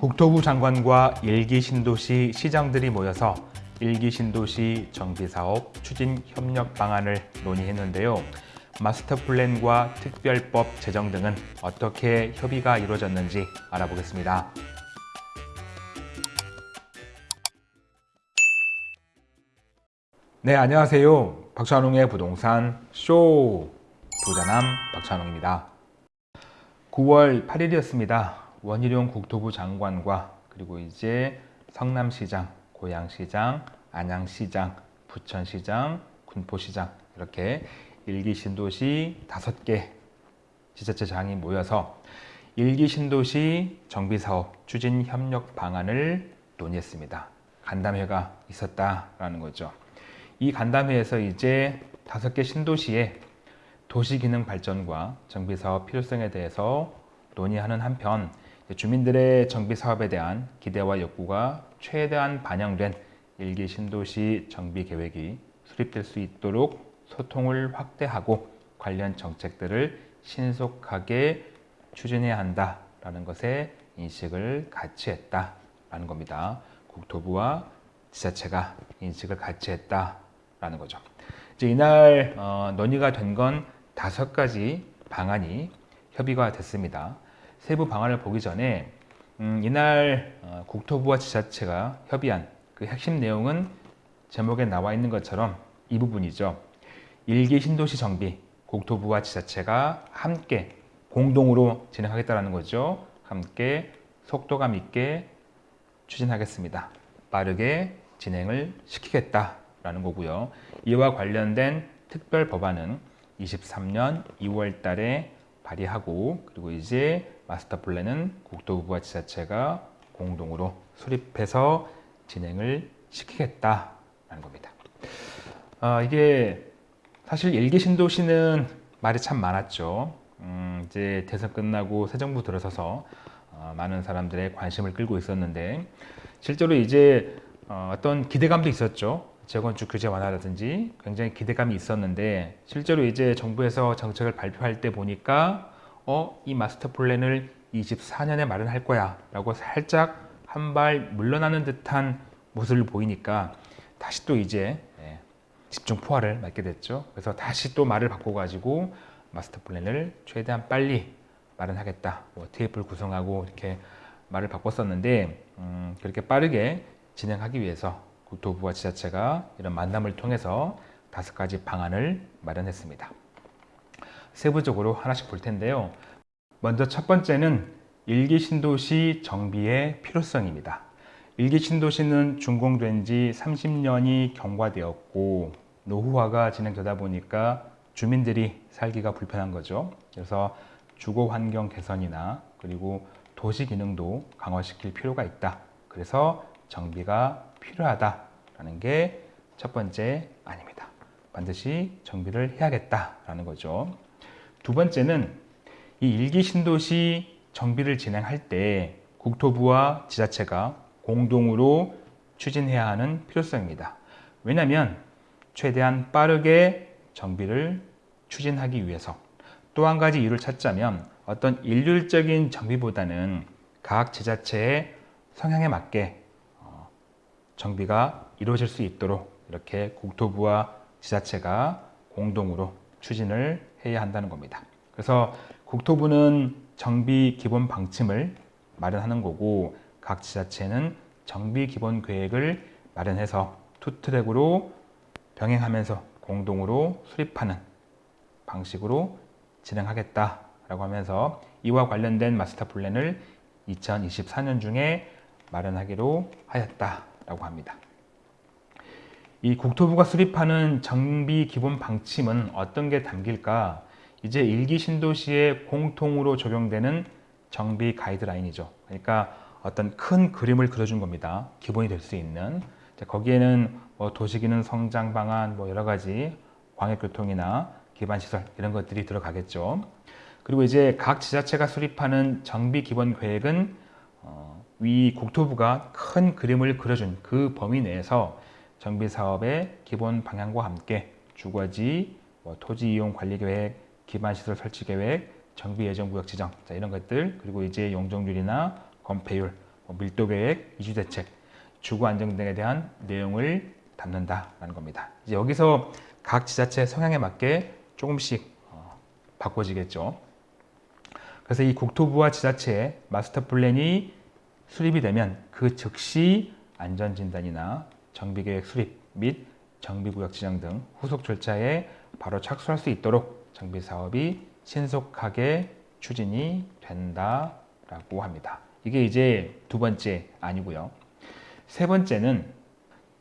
국토부 장관과 일기 신도시 시장들이 모여서 일기 신도시 정비사업 추진 협력 방안을 논의했는데요. 마스터 플랜과 특별법 제정 등은 어떻게 협의가 이루어졌는지 알아보겠습니다. 네, 안녕하세요. 박찬웅의 부동산 쇼 부자남 박찬웅입니다. 9월 8일이었습니다. 원희룡 국토부 장관과 그리고 이제 성남시장, 고양시장, 안양시장, 부천시장, 군포시장 이렇게 일기 신도시 다섯 개 지자체장이 모여서 일기 신도시 정비사업 추진 협력 방안을 논의했습니다. 간담회가 있었다라는 거죠. 이 간담회에서 이제 다섯 개 신도시의 도시기능 발전과 정비사업 필요성에 대해서 논의하는 한편 주민들의 정비 사업에 대한 기대와 욕구가 최대한 반영된 일기 신도시 정비 계획이 수립될 수 있도록 소통을 확대하고 관련 정책들을 신속하게 추진해야 한다라는 것에 인식을 같이 했다라는 겁니다. 국토부와 지자체가 인식을 같이 했다라는 거죠. 이제 이날 어, 논의가 된 건 다섯 가지 방안이 협의가 됐습니다. 세부 방안을 보기 전에 음, 이날 어, 국토부와 지자체가 협의한 그 핵심 내용은 제목에 나와 있는 것처럼 이 부분이죠. 일기 신도시 정비, 국토부와 지자체가 함께 공동으로 진행하겠다는 거죠. 함께 속도감 있게 추진하겠습니다. 빠르게 진행을 시키겠다라는 거고요. 이와 관련된 특별 법안은 23년 2월 달에 발의하고 그리고 이제 마스터 플랜은 국토부와 지자체가 공동으로 수립해서 진행을 시키겠다라는 겁니다. 어, 이게 사실 일기 신도시는 말이 참 많았죠. 음, 이제 대선 끝나고 새 정부 들어서서 어, 많은 사람들의 관심을 끌고 있었는데 실제로 이제 어, 어떤 기대감도 있었죠. 재건축 규제 완화라든지 굉장히 기대감이 있었는데 실제로 이제 정부에서 정책을 발표할 때 보니까 어, 이 마스터 플랜을 24년에 마련할 거야 라고 살짝 한 발 물러나는 듯한 모습을 보이니까 다시 또 이제 예, 집중 포화를 맞게 됐죠. 그래서 다시 또 말을 바꿔가지고 마스터 플랜을 최대한 빨리 마련하겠다. 뭐 테이프를 구성하고 이렇게 말을 바꿨었는데 음, 그렇게 빠르게 진행하기 위해서 국토부와 지자체가 이런 만남을 통해서 다섯 가지 방안을 마련했습니다. 세부적으로 하나씩 볼 텐데요. 먼저 첫 번째는 일기 신도시 정비의 필요성입니다. 일기 신도시는 준공된 지 30년이 경과되었고 노후화가 진행되다 보니까 주민들이 살기가 불편한 거죠. 그래서 주거 환경 개선이나 그리고 도시 기능도 강화시킬 필요가 있다. 그래서 정비가 필요하다라는 게 첫 번째 아닙니다. 반드시 정비를 해야겠다라는 거죠. 두 번째는 이 일기 신도시 정비를 진행할 때 국토부와 지자체가 공동으로 추진해야 하는 필요성입니다. 왜냐하면 최대한 빠르게 정비를 추진하기 위해서 또 한 가지 이유를 찾자면 어떤 일률적인 정비보다는 각 지자체의 성향에 맞게 어, 정비가 이루어질 수 있도록 이렇게 국토부와 지자체가 공동으로 추진을 해야 한다는 겁니다. 그래서 국토부는 정비 기본 방침을 마련하는 거고 각 지자체는 정비 기본 계획을 마련해서 two-track으로 병행하면서 공동으로 수립하는 방식으로 진행하겠다라고 하면서 이와 관련된 마스터 플랜을 2024년 중에 마련하기로 하였다라고 합니다. 이 국토부가 수립하는 정비 기본 방침은 어떤 게 담길까? 이제 일기 신도시에 공통으로 적용되는 정비 가이드라인이죠. 그러니까 어떤 큰 그림을 그려준 겁니다. 기본이 될 수 있는. 거기에는 뭐 도시기능 성장 방안, 뭐 여러 가지 광역교통이나 기반시설 이런 것들이 들어가겠죠. 그리고 이제 각 지자체가 수립하는 정비 기본 계획은 어, 위 국토부가 큰 그림을 그려준 그 범위 내에서 정비 사업의 기본 방향과 함께 주거지, 뭐 토지 이용 관리 계획, 기반 시설 설치 계획, 정비 예정 구역 지정 자, 이런 것들 그리고 이제 용적률이나 건폐율, 뭐 밀도 계획, 이주 대책, 주거 안정 등에 대한 내용을 담는다라는 겁니다. 이제 여기서 각 지자체 성향에 맞게 조금씩 어, 바꿔지겠죠. 그래서 이 국토부와 지자체의 마스터 플랜이 수립이 되면 그 즉시 안전진단이나 정비계획 수립 및 정비구역 지정 등 후속 절차에 바로 착수할 수 있도록 정비사업이 신속하게 추진이 된다라고 합니다. 이게 이제 두 번째 아니고요. 세 번째는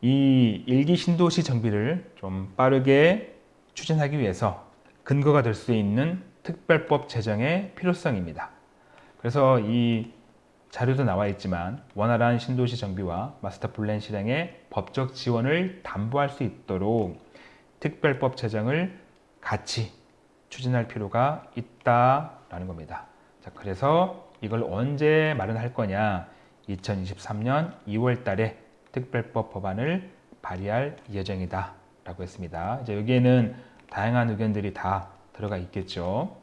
이 일기 신도시 정비를 좀 빠르게 추진하기 위해서 근거가 될 수 있는 특별법 제정의 필요성입니다. 그래서 이 자료도 나와 있지만 원활한 신도시 정비와 마스터 플랜 실행에 법적 지원을 담보할 수 있도록 특별법 제정을 같이 추진할 필요가 있다라는 겁니다. 자, 그래서 이걸 언제 마련할 거냐? 2023년 2월 달에 특별법 법안을 발의할 예정이다 라고 했습니다. 이제 여기에는 다양한 의견들이 다 들어가 있겠죠.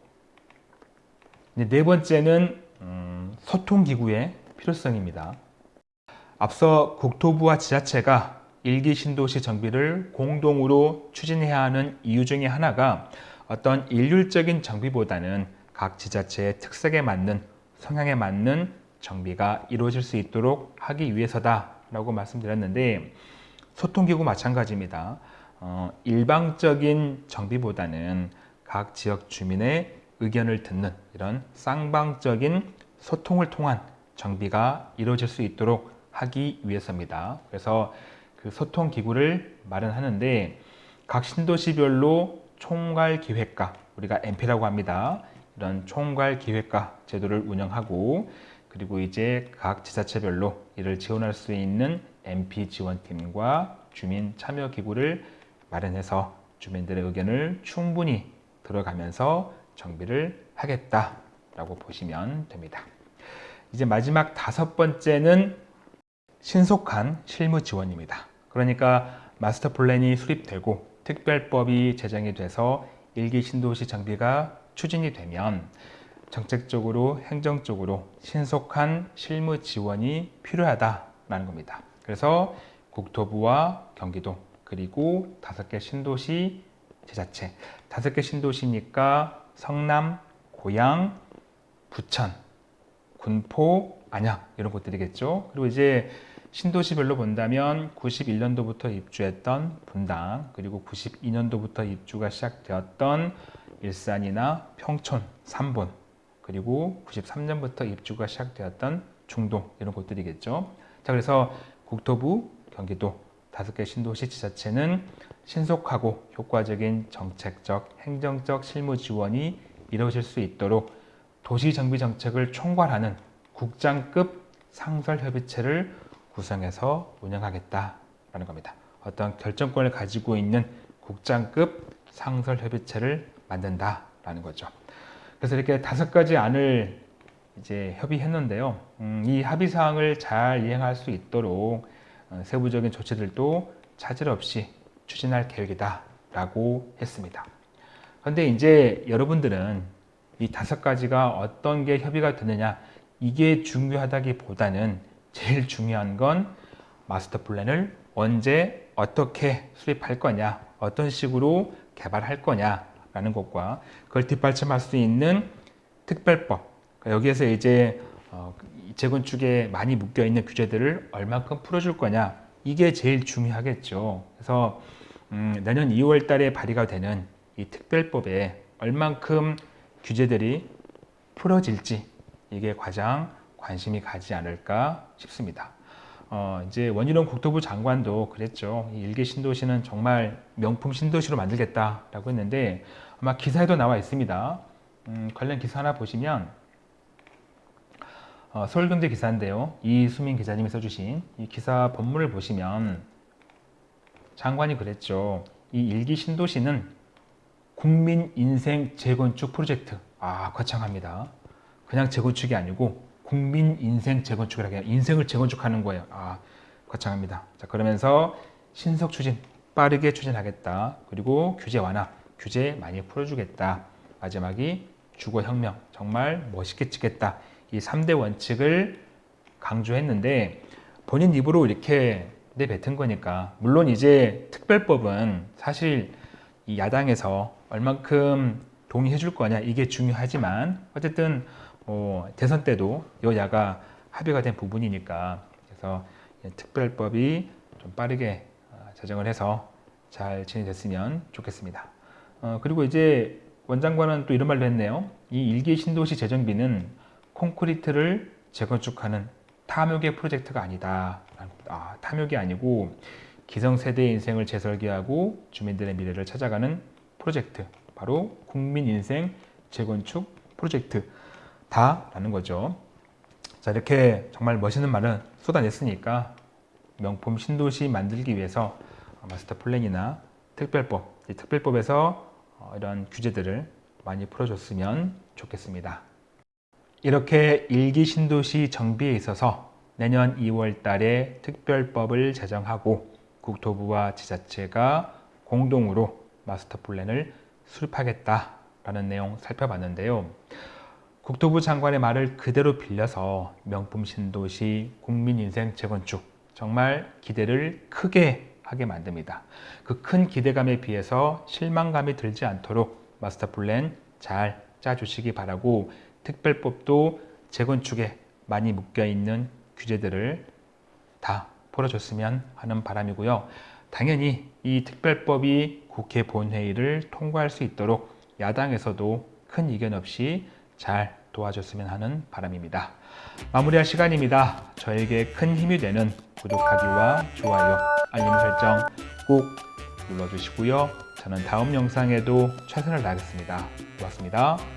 네 번째는 음, 소통기구의 필요성입니다. 앞서 국토부와 지자체가 일기 신도시 정비를 공동으로 추진해야 하는 이유 중에 하나가 어떤 일률적인 정비보다는 각 지자체의 특색에 맞는 성향에 맞는 정비가 이루어질 수 있도록 하기 위해서다라고 말씀드렸는데 소통기구 마찬가지입니다. 어, 일방적인 정비보다는 각 지역 주민의 의견을 듣는 이런 쌍방적인 소통을 통한 정비가 이루어질 수 있도록 하기 위해서입니다. 그래서 그 소통 기구를 마련하는데 각 신도시별로 총괄 기획과 우리가 MP라고 합니다. 이런 총괄 기획과 제도를 운영하고 그리고 이제 각 지자체별로 이를 지원할 수 있는 MP 지원팀과 주민 참여 기구를 마련해서 주민들의 의견을 충분히 들어가면서 정비를 하겠다라고 보시면 됩니다. 이제 마지막 다섯 번째는 신속한 실무 지원입니다. 그러니까 마스터 플랜이 수립되고 특별법이 제정이 돼서 일기 신도시 정비가 추진이 되면 정책적으로 행정적으로 신속한 실무 지원이 필요하다라는 겁니다. 그래서 국토부와 경기도 그리고 다섯 개 신도시 지자체 다섯 개 신도시니까 성남, 고양, 부천, 군포, 안양 이런 곳들이겠죠. 그리고 이제 신도시별로 본다면 91년도부터 입주했던 분당 그리고 92년도부터 입주가 시작되었던 일산이나 평촌, 삼본 그리고 93년부터 입주가 시작되었던 중동 이런 곳들이겠죠. 자 그래서 국토부, 경기도 다섯 개 신도시 지자체는 신속하고 효과적인 정책적, 행정적 실무 지원이 이루어질 수 있도록 도시정비 정책을 총괄하는 국장급 상설협의체를 구성해서 운영하겠다라는 겁니다. 어떤 결정권을 가지고 있는 국장급 상설협의체를 만든다라는 거죠. 그래서 이렇게 다섯 가지 안을 이제 협의했는데요. 음, 이 합의 사항을 잘 이행할 수 있도록 어, 세부적인 조치들도 차질 없이 추진할 계획이다 라고 했습니다. 그런데 이제 여러분들은 이 다섯 가지가 어떤 게 협의가 되느냐 이게 중요하다기보다는 제일 중요한 건 마스터 플랜을 언제 어떻게 수립할 거냐 어떤 식으로 개발할 거냐 라는 것과 그걸 뒷받침할 수 있는 특별법 그러니까 여기에서 이제 어, 재건축에 많이 묶여 있는 규제들을 얼만큼 풀어줄 거냐 이게 제일 중요하겠죠. 그래서 음, 내년 2월 달에 발의가 되는 이 특별법에 얼만큼 규제들이 풀어질지 이게 가장 관심이 가지 않을까 싶습니다. 어, 이제 원희룡 국토부 장관도 그랬죠. 이 일개 신도시는 정말 명품 신도시로 만들겠다라고 했는데 아마 기사에도 나와 있습니다. 음, 관련 기사 하나 보시면 어, 서울경제 기사인데요. 이수민 기자님이 써주신 이 기사 본문을 보시면 장관이 그랬죠. 이 일기 신도시는 국민 인생 재건축 프로젝트. 아, 거창합니다. 그냥 재건축이 아니고 국민 인생 재건축이라고 해요. 인생을 재건축하는 거예요. 아, 거창합니다. 자, 그러면서 신속 추진, 빠르게 추진하겠다. 그리고 규제 완화, 규제 많이 풀어주겠다. 마지막이 주거혁명, 정말 멋있게 찍겠다. 이 3대 원칙을 강조했는데 본인 입으로 이렇게 내뱉은 거니까 물론 이제 특별법은 사실 이 야당에서 얼만큼 동의해 줄 거냐 이게 중요하지만 어쨌든 어, 대선 때도 여야가 합의가 된 부분이니까 그래서 특별법이 좀 빠르게 어, 제정을 해서 잘 진행됐으면 좋겠습니다. 어, 그리고 이제 원장관은 또 이런 말도 했네요. 이 일기 신도시 재정비는 콘크리트를 재건축하는 탐욕의 프로젝트가 아니다. 아, 탐욕이 아니고 기성세대의 인생을 재설계하고 주민들의 미래를 찾아가는 프로젝트. 바로 국민인생 재건축 프로젝트 다라는 거죠. 자, 이렇게 정말 멋있는 말을 쏟아냈으니까 명품 신도시 만들기 위해서 마스터 플랜이나 특별법, 이 특별법에서 어, 이런 규제들을 많이 풀어줬으면 좋겠습니다. 이렇게 1기 신도시 정비에 있어서 내년 2월 달에 특별법을 제정하고 국토부와 지자체가 공동으로 마스터 플랜을 수립하겠다라는 내용 살펴봤는데요. 국토부 장관의 말을 그대로 빌려서 명품 신도시 국민 인생 재건축 정말 기대를 크게 하게 만듭니다. 그 큰 기대감에 비해서 실망감이 들지 않도록 마스터 플랜 잘 짜주시기 바라고 특별법도 재건축에 많이 묶여있는 규제들을 다 풀어줬으면 하는 바람이고요. 당연히 이 특별법이 국회 본회의를 통과할 수 있도록 야당에서도 큰 이견 없이 잘 도와줬으면 하는 바람입니다. 마무리할 시간입니다. 저에게 큰 힘이 되는 구독하기와 좋아요, 알림 설정 꼭 눌러주시고요. 저는 다음 영상에도 최선을 다하겠습니다. 고맙습니다.